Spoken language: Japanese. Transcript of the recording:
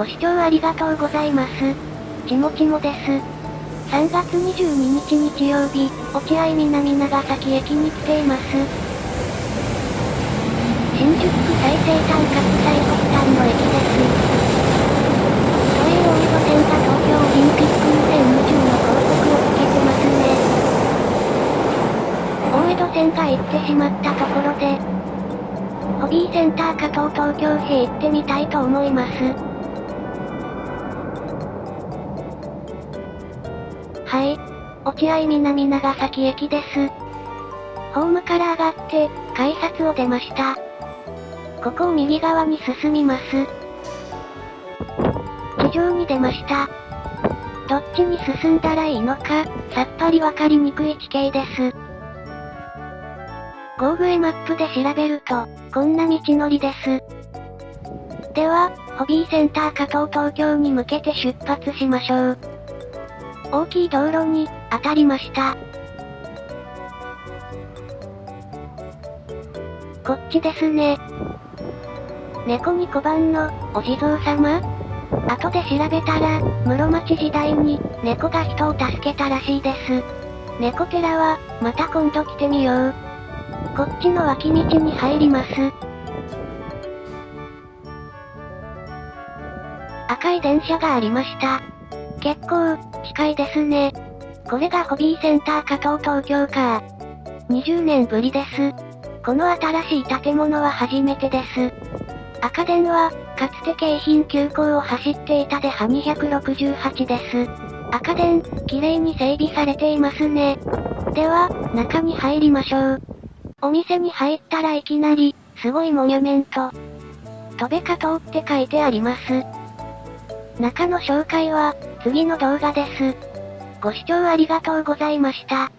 ご視聴ありがとうございます。ちもちもです。3月22日日曜日、落合南長崎駅に来ています。新宿区最西端各最北端の駅です。都営大江戸線が東京オリンピック2020の広告をつけてますね。大江戸線が行ってしまったところで、ホビーセンター加藤東京へ行ってみたいと思います。落合南長崎駅です。ホームから上がって、改札を出ました。ここを右側に進みます。地上に出ました。どっちに進んだらいいのか、さっぱりわかりにくい地形です。ゴーグルマップで調べると、こんな道のりです。では、ホビーセンター加藤東京に向けて出発しましょう。大きい道路に、当たりました。こっちですね。猫に小判の、お地蔵様後で調べたら、室町時代に、猫が人を助けたらしいです。猫寺は、また今度来てみよう。こっちの脇道に入ります。赤い電車がありました。結構、近いですね。これがホビーセンター加藤東京か。20年ぶりです。この新しい建物は初めてです。赤電は、かつて京浜急行を走っていたでは268です。赤電、綺麗に整備されていますね。では、中に入りましょう。お店に入ったらいきなり、すごいモニュメント。戸べ加藤って書いてあります。中の紹介は、次の動画です。ご視聴ありがとうございました。